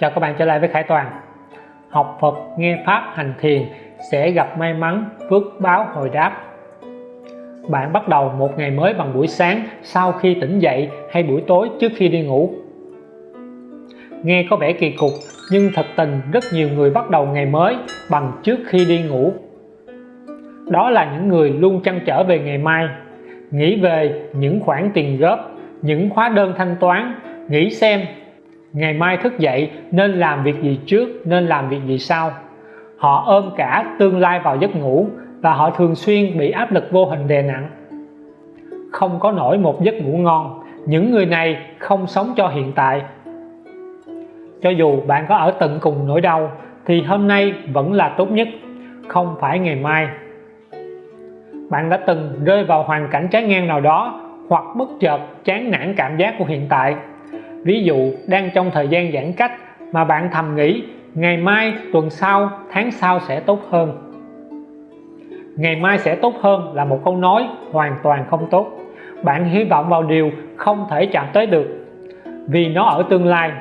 Chào các bạn trở lại với Khải Toàn. Học Phật, nghe Pháp, hành thiền sẽ gặp may mắn, phước báo hồi đáp. Bạn bắt đầu một ngày mới bằng buổi sáng sau khi tỉnh dậy hay buổi tối trước khi đi ngủ. Nghe có vẻ kỳ cục nhưng thật tình rất nhiều người bắt đầu ngày mới bằng trước khi đi ngủ. Đó là những người luôn chăn trở về ngày mai Nghĩ về những khoản tiền góp, những hóa đơn thanh toán Nghĩ xem ngày mai thức dậy, nên làm việc gì trước, nên làm việc gì sau? Họ ôm cả tương lai vào giấc ngủ và họ thường xuyên bị áp lực vô hình đè nặng. Không có nổi một giấc ngủ ngon, những người này không sống cho hiện tại. Cho dù bạn có ở tận cùng nỗi đau, thì hôm nay vẫn là tốt nhất, không phải ngày mai. Bạn đã từng rơi vào hoàn cảnh trái ngang nào đó, hoặc bất chợt chán nản cảm giác của hiện tại ví dụ, đang trong thời gian giãn cách mà bạn thầm nghĩ, ngày mai, tuần sau, tháng sau sẽ tốt hơn. Ngày mai sẽ tốt hơn là một câu nói hoàn toàn không tốt. Bạn hy vọng vào điều không thể chạm tới được. Vì nó ở tương lai.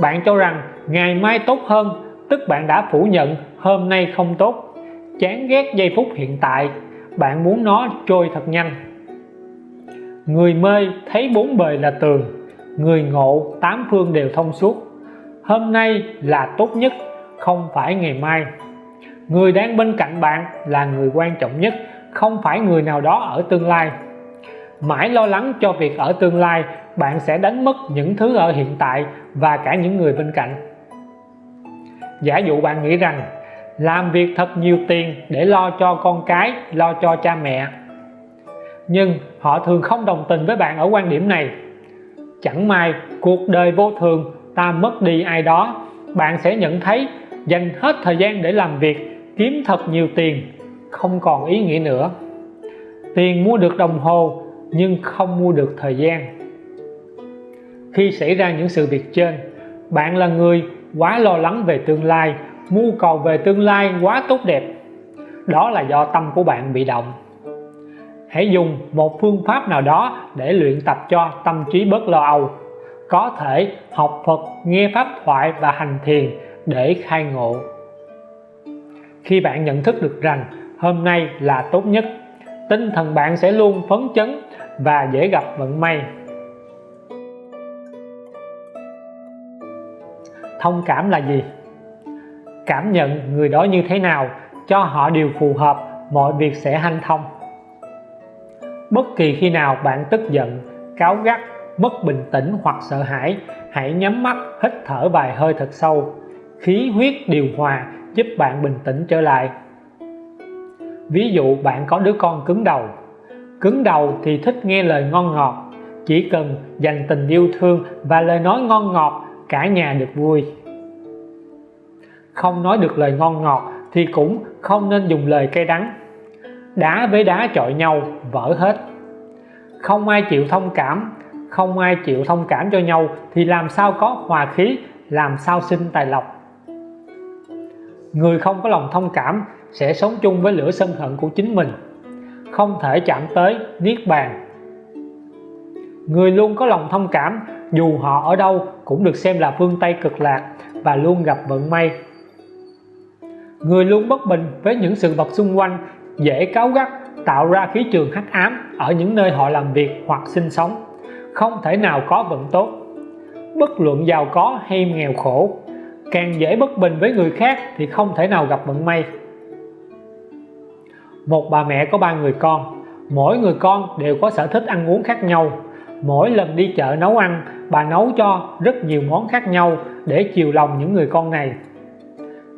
Bạn cho rằng ngày mai tốt hơn, tức bạn đã phủ nhận hôm nay không tốt. Chán ghét giây phút hiện tại. Bạn muốn nó trôi thật nhanh. Người mê thấy bốn bề là tường người ngộ tám phương đều thông suốt. Hôm nay là tốt nhất, không phải ngày mai. Người đang bên cạnh bạn là người quan trọng nhất, không phải người nào đó ở tương lai. Mãi lo lắng cho việc ở tương lai, bạn sẽ đánh mất những thứ ở hiện tại và cả những người bên cạnh. Giả dụ bạn nghĩ rằng, làm việc thật nhiều tiền để lo cho con cái, lo cho cha mẹ. Nhưng họ thường không đồng tình với bạn ở quan điểm này chẳng may cuộc đời vô thường, ta mất đi ai đó. Bạn sẽ nhận thấy dành hết thời gian để làm việc, kiếm thật nhiều tiền, không còn ý nghĩa nữa. Tiền mua được đồng hồ, nhưng không mua được thời gian. Khi xảy ra những sự việc trên, bạn là người quá lo lắng về tương lai, mưu cầu về tương lai quá tốt đẹp. Đó là do tâm của bạn bị động hãy dùng một phương pháp nào đó để luyện tập cho tâm trí bớt lo âu. Có thể học Phật, nghe pháp thoại và hành thiền để khai ngộ. Khi bạn nhận thức được rằng hôm nay là tốt nhất, tinh thần bạn sẽ luôn phấn chấn và dễ gặp vận may. Thông cảm là gì? Cảm nhận người đó như thế nào cho họ điều phù hợp, mọi việc sẽ hanh thông bất kỳ khi nào bạn tức giận, cáu gắt mất bình tĩnh hoặc sợ hãi, hãy nhắm mắt, hít thở vài hơi thật sâu. Khí huyết điều hòa giúp bạn bình tĩnh trở lại. Ví dụ, bạn có đứa con cứng đầu. Cứng đầu thì thích nghe lời ngon ngọt. Chỉ cần dành tình yêu thương và lời nói ngon ngọt, cả nhà được vui. Không nói được lời ngon ngọt thì cũng không nên dùng lời cay đắng đá với đá chọi nhau, vỡ hết. Không ai chịu thông cảm, không ai chịu thông cảm cho nhau, thì làm sao có hòa khí, làm sao sinh tài lộc? Người không có lòng thông cảm sẽ sống chung với lửa sân hận của chính mình, không thể chạm tới niết bàn. Người luôn có lòng thông cảm, dù họ ở đâu cũng được xem là phương Tây cực lạc và luôn gặp vận may. Người luôn bất bình với những sự vật xung quanh dễ cáu gắt, tạo ra khí trường hắc ám ở những nơi họ làm việc hoặc sinh sống. Không thể nào có vận tốt. Bất luận giàu có hay nghèo khổ, càng dễ bất bình với người khác thì không thể nào gặp vận may. Một bà mẹ có ba người con, mỗi người con đều có sở thích ăn uống khác nhau. Mỗi lần đi chợ nấu ăn, bà nấu cho rất nhiều món khác nhau để chiều lòng những người con này.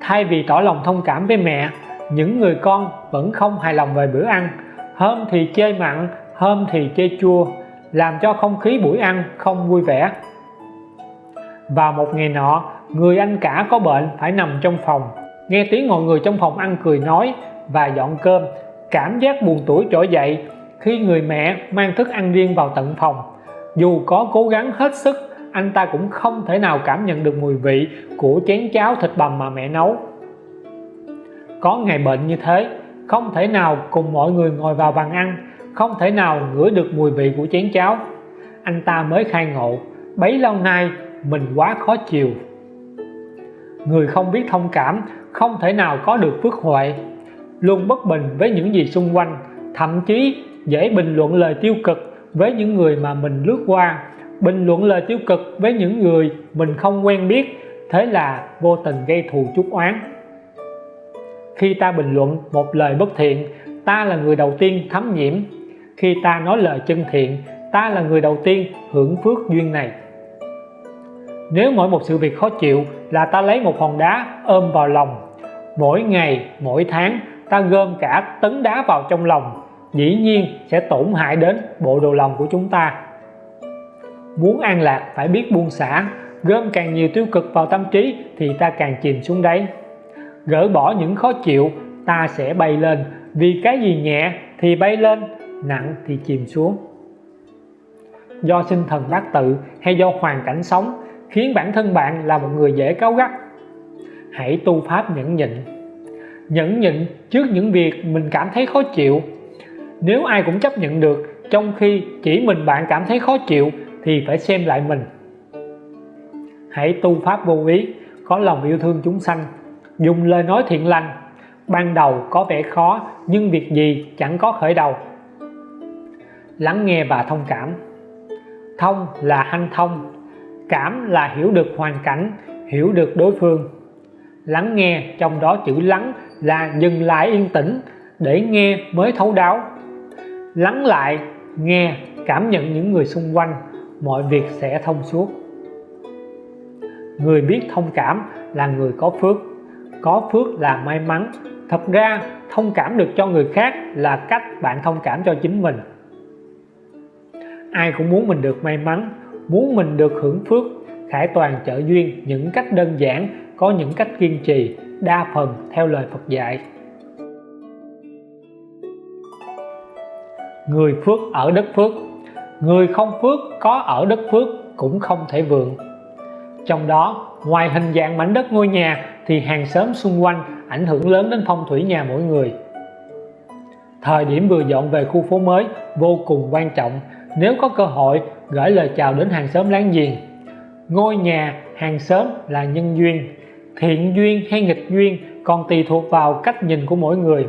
Thay vì tỏ lòng thông cảm với mẹ những người con vẫn không hài lòng về bữa ăn. Hôm thì chê mặn, hôm thì chê chua, làm cho không khí buổi ăn không vui vẻ. Vào một ngày nọ, người anh cả có bệnh phải nằm trong phòng. Nghe tiếng mọi người trong phòng ăn cười nói và dọn cơm. Cảm giác buồn tuổi trỗi dậy khi người mẹ mang thức ăn riêng vào tận phòng. Dù có cố gắng hết sức, anh ta cũng không thể nào cảm nhận được mùi vị của chén cháo thịt bằm mà mẹ nấu có ngày bệnh như thế, không thể nào cùng mọi người ngồi vào bàn ăn, không thể nào ngửi được mùi vị của chén cháo. Anh ta mới khai ngộ, bấy lâu nay mình quá khó chịu. Người không biết thông cảm, không thể nào có được phước huệ. Luôn bất bình với những gì xung quanh, thậm chí dễ bình luận lời tiêu cực với những người mà mình lướt qua, bình luận lời tiêu cực với những người mình không quen biết, thế là vô tình gây thù chuốc oán khi ta bình luận một lời bất thiện, ta là người đầu tiên thấm nhiễm. Khi ta nói lời chân thiện, ta là người đầu tiên hưởng phước duyên này. Nếu mỗi một sự việc khó chịu là ta lấy một hòn đá ôm vào lòng, mỗi ngày, mỗi tháng, ta gom cả tấn đá vào trong lòng, dĩ nhiên sẽ tổn hại đến bộ đồ lòng của chúng ta. Muốn an lạc phải biết buông xả, gom càng nhiều tiêu cực vào tâm trí thì ta càng chìm xuống đáy gỡ bỏ những khó chịu, ta sẽ bay lên. Vì cái gì nhẹ thì bay lên, nặng thì chìm xuống. Do sinh thần bát tự hay do hoàn cảnh sống khiến bản thân bạn là một người dễ cáu gắt. Hãy tu pháp nhẫn nhịn. Nhẫn nhịn trước những việc mình cảm thấy khó chịu. Nếu ai cũng chấp nhận được, trong khi chỉ mình bạn cảm thấy khó chịu thì phải xem lại mình. Hãy tu pháp vô ý, có lòng yêu thương chúng sanh dùng lời nói thiện lành. Ban đầu có vẻ khó, nhưng việc gì chẳng có khởi đầu. Lắng nghe và thông cảm. Thông là hanh thông. Cảm là hiểu được hoàn cảnh, hiểu được đối phương. Lắng nghe trong đó chữ lắng là dừng lại yên tĩnh để nghe mới thấu đáo. Lắng lại, nghe, cảm nhận những người xung quanh, mọi việc sẽ thông suốt. Người biết thông cảm là người có phước có phước là may mắn. Thật ra, thông cảm được cho người khác là cách bạn thông cảm cho chính mình. Ai cũng muốn mình được may mắn, muốn mình được hưởng phước, khải toàn trợ duyên những cách đơn giản, có những cách kiên trì, đa phần theo lời Phật dạy. Người phước ở đất phước. Người không phước, có ở đất phước cũng không thể vượng. Trong đó, ngoài hình dạng mảnh đất ngôi nhà thì hàng xóm xung quanh ảnh hưởng lớn đến phong thủy nhà mỗi người. Thời điểm vừa dọn về khu phố mới vô cùng quan trọng, nếu có cơ hội gửi lời chào đến hàng xóm láng giềng. Ngôi nhà hàng xóm là nhân duyên, thiện duyên hay nghịch duyên còn tùy thuộc vào cách nhìn của mỗi người.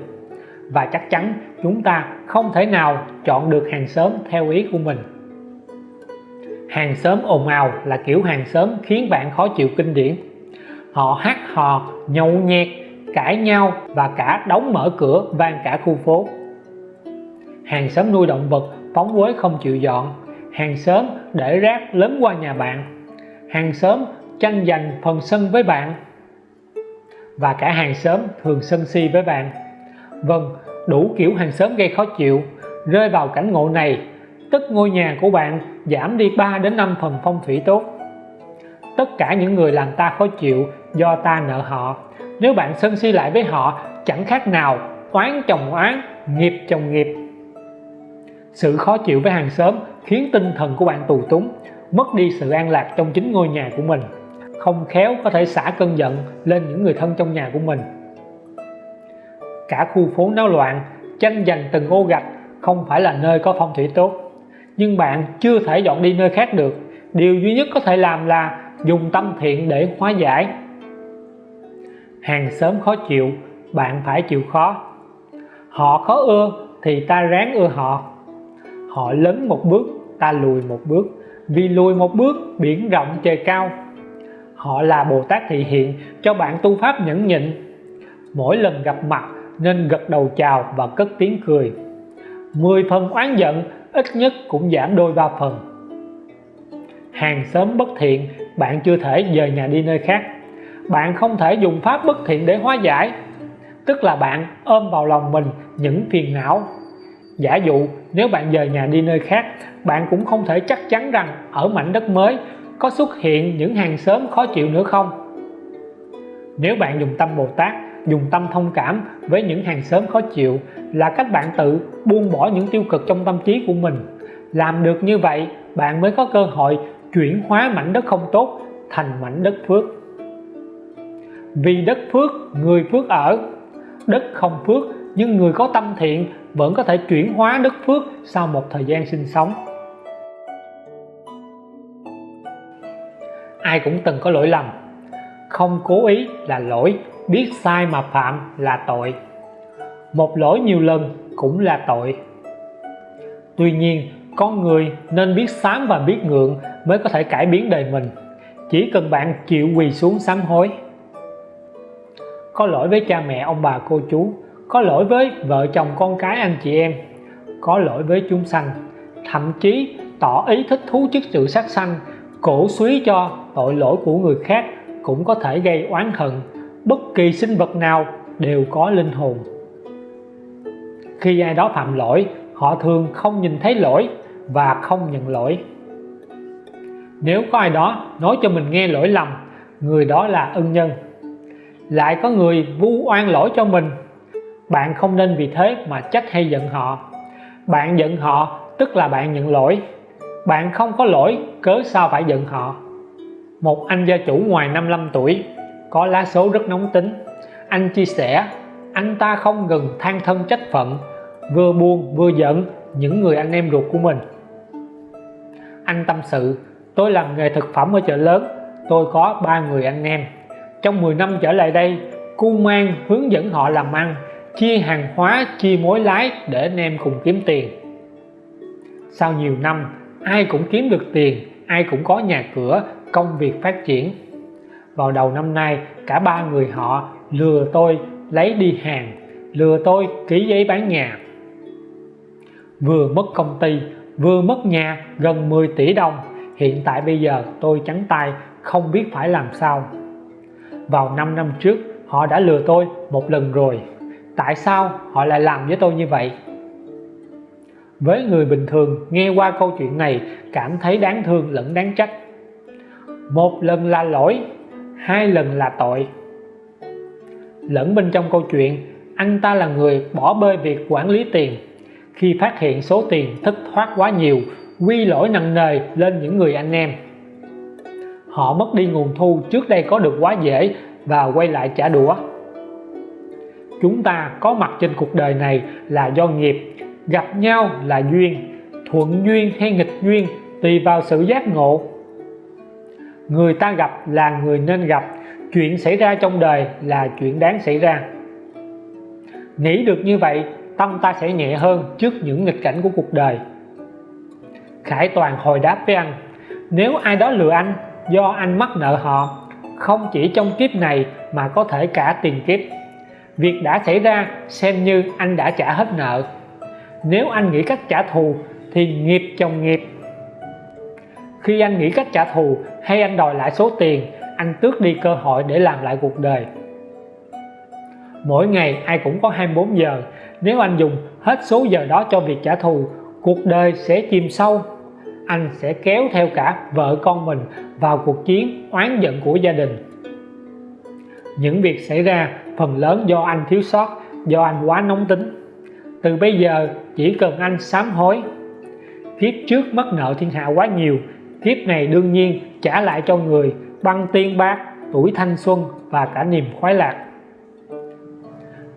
Và chắc chắn chúng ta không thể nào chọn được hàng xóm theo ý của mình. Hàng xóm ồn ào là kiểu hàng xóm khiến bạn khó chịu kinh điển họ hát hò, nhậu nhẹt, cãi nhau và cả đóng mở cửa, vang cả khu phố. Hàng xóm nuôi động vật phóng quế không chịu dọn. Hàng xóm để rác lớn qua nhà bạn. Hàng xóm tranh giành phần sân với bạn. Và cả hàng xóm thường sân si với bạn. Vâng đủ kiểu hàng xóm gây khó chịu. Rơi vào cảnh ngộ này, tức ngôi nhà của bạn giảm đi 3 đến 5 phần phong thủy tốt tất cả những người làm ta khó chịu do ta nợ họ. Nếu bạn sân si lại với họ, chẳng khác nào oán chồng oán, nghiệp chồng nghiệp. Sự khó chịu với hàng xóm khiến tinh thần của bạn tù túng, mất đi sự an lạc trong chính ngôi nhà của mình. Không khéo có thể xả cơn giận lên những người thân trong nhà của mình. Cả khu phố náo loạn, tranh giành từng ô gạch không phải là nơi có phong thủy tốt. Nhưng bạn chưa thể dọn đi nơi khác được. Điều duy nhất có thể làm là dùng tâm thiện để hóa giải. Hàng xóm khó chịu, bạn phải chịu khó. Họ khó ưa thì ta ráng ưa họ. Họ lớn một bước, ta lùi một bước. Vì lùi một bước, biển rộng trời cao. Họ là Bồ Tát thị hiện, cho bạn tu pháp nhẫn nhịn. Mỗi lần gặp mặt, nên gật đầu chào và cất tiếng cười. 10 phần oán giận, ít nhất cũng giảm đôi ba phần. Hàng xóm bất thiện bạn chưa thể dời nhà đi nơi khác. Bạn không thể dùng pháp bất thiện để hóa giải. Tức là bạn ôm vào lòng mình những phiền não. Giả dụ, nếu bạn dời nhà đi nơi khác, bạn cũng không thể chắc chắn rằng ở mảnh đất mới có xuất hiện những hàng xóm khó chịu nữa không. Nếu bạn dùng tâm Bồ Tát, dùng tâm thông cảm với những hàng xóm khó chịu là cách bạn tự buông bỏ những tiêu cực trong tâm trí của mình. Làm được như vậy, bạn mới có cơ hội chuyển hóa mảnh đất không tốt thành mảnh đất phước. Vì đất phước, người phước ở. Đất không phước, nhưng người có tâm thiện vẫn có thể chuyển hóa đất phước sau một thời gian sinh sống. Ai cũng từng có lỗi lầm. Không cố ý là lỗi, biết sai mà phạm là tội. Một lỗi nhiều lần cũng là tội. Tuy nhiên, con người nên biết sám và biết ngượng mới có thể cải biến đời mình. Chỉ cần bạn chịu quỳ xuống sám hối. Có lỗi với cha mẹ, ông bà, cô chú. Có lỗi với vợ chồng, con cái, anh chị em. Có lỗi với chúng sanh. Thậm chí tỏ ý thích thú trước sự sát sanh, cổ suý cho tội lỗi của người khác cũng có thể gây oán hận. Bất kỳ sinh vật nào đều có linh hồn. Khi ai đó phạm lỗi, họ thường không nhìn thấy lỗi và không nhận lỗi nếu có ai đó nói cho mình nghe lỗi lầm, người đó là ân nhân. Lại có người vu oan lỗi cho mình. Bạn không nên vì thế mà trách hay giận họ. Bạn giận họ tức là bạn nhận lỗi. Bạn không có lỗi, cớ sao phải giận họ? Một anh gia chủ ngoài 55 tuổi, có lá số rất nóng tính. Anh chia sẻ, anh ta không ngừng than thân trách phận, vừa buồn vừa giận những người anh em ruột của mình. Anh tâm sự tôi làm nghề thực phẩm ở chợ lớn. Tôi có ba người anh em. Trong 10 năm trở lại đây, cu mang hướng dẫn họ làm ăn, chia hàng hóa, chia mối lái để anh em cùng kiếm tiền. Sau nhiều năm, ai cũng kiếm được tiền, ai cũng có nhà cửa, công việc phát triển. Vào đầu năm nay, cả ba người họ lừa tôi lấy đi hàng, lừa tôi ký giấy bán nhà. Vừa mất công ty, vừa mất nhà gần 10 tỷ đồng hiện tại bây giờ tôi trắng tay, không biết phải làm sao. Vào 5 năm trước, họ đã lừa tôi một lần rồi. Tại sao họ lại làm với tôi như vậy? Với người bình thường nghe qua câu chuyện này, cảm thấy đáng thương lẫn đáng trách. Một lần là lỗi, hai lần là tội. Lẫn bên trong câu chuyện, anh ta là người bỏ bê việc quản lý tiền. Khi phát hiện số tiền thất thoát quá nhiều quy lỗi nặng nề lên những người anh em. Họ mất đi nguồn thu trước đây có được quá dễ và quay lại trả đũa. Chúng ta có mặt trên cuộc đời này là do nghiệp, gặp nhau là duyên, thuận duyên hay nghịch duyên tùy vào sự giác ngộ. Người ta gặp là người nên gặp, chuyện xảy ra trong đời là chuyện đáng xảy ra. Nghĩ được như vậy, tâm ta sẽ nhẹ hơn trước những nghịch cảnh của cuộc đời. Khải Toàn hồi đáp với anh. Nếu ai đó lừa anh, do anh mắc nợ họ, không chỉ trong kiếp này mà có thể cả tiền kiếp. Việc đã xảy ra, xem như anh đã trả hết nợ. Nếu anh nghĩ cách trả thù, thì nghiệp chồng nghiệp. Khi anh nghĩ cách trả thù, hay anh đòi lại số tiền, anh tước đi cơ hội để làm lại cuộc đời. Mỗi ngày, ai cũng có 24 giờ. Nếu anh dùng hết số giờ đó cho việc trả thù, cuộc đời sẽ chìm sâu anh sẽ kéo theo cả vợ con mình vào cuộc chiến oán giận của gia đình. Những việc xảy ra phần lớn do anh thiếu sót, do anh quá nóng tính. Từ bây giờ chỉ cần anh sám hối. Kiếp trước mất nợ thiên hạ quá nhiều, kiếp này đương nhiên trả lại cho người, băng tiên bạc tuổi thanh xuân và cả niềm khoái lạc.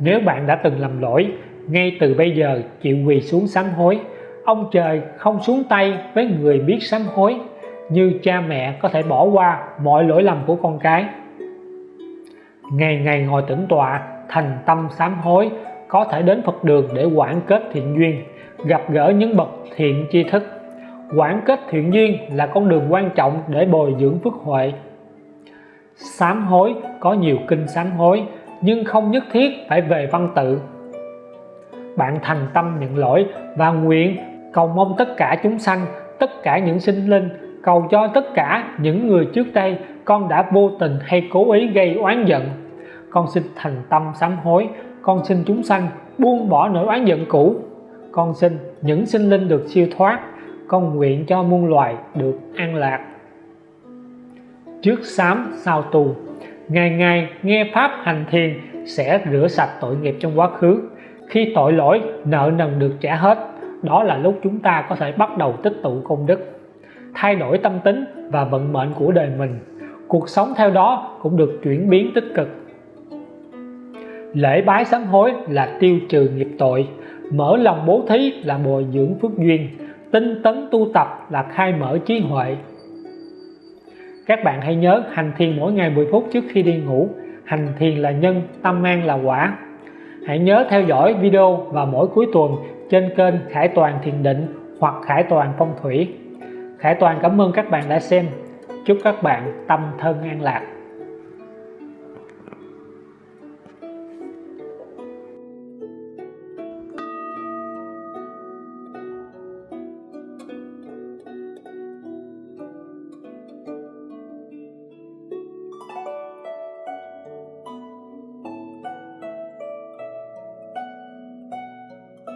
Nếu bạn đã từng lầm lỗi, ngay từ bây giờ chịu quỳ xuống sám hối ông trời không xuống tay với người biết sám hối, như cha mẹ có thể bỏ qua mọi lỗi lầm của con cái. Ngày ngày ngồi tĩnh tọa, thành tâm sám hối, có thể đến Phật đường để quản kết thiện duyên, gặp gỡ những bậc thiện tri thức. Quản kết thiện duyên là con đường quan trọng để bồi dưỡng phước huệ. Sám hối có nhiều kinh sám hối, nhưng không nhất thiết phải về văn tự. Bạn thành tâm nhận lỗi và nguyện cầu mong tất cả chúng sanh, tất cả những sinh linh, cầu cho tất cả những người trước đây con đã vô tình hay cố ý gây oán giận. Con xin thành tâm sám hối, con xin chúng sanh buông bỏ nỗi oán giận cũ. Con xin những sinh linh được siêu thoát, con nguyện cho muôn loài được an lạc. Trước sám sau tu ngày ngày nghe pháp hành thiền sẽ rửa sạch tội nghiệp trong quá khứ. Khi tội lỗi, nợ nần được trả hết đó là lúc chúng ta có thể bắt đầu tích tụ công đức, thay đổi tâm tính và vận mệnh của đời mình. Cuộc sống theo đó cũng được chuyển biến tích cực. Lễ bái sám hối là tiêu trừ nghiệp tội, mở lòng bố thí là bồi dưỡng phước duyên, tinh tấn tu tập là khai mở trí huệ. Các bạn hãy nhớ hành thiền mỗi ngày 10 phút trước khi đi ngủ. Hành thiền là nhân, tâm an là quả. Hãy nhớ theo dõi video và mỗi cuối tuần trên kênh Khải Toàn Thiền Định hoặc Khải Toàn Phong Thủy. Khải Toàn, cảm ơn các bạn đã xem. Chúc các bạn tâm thân an lạc.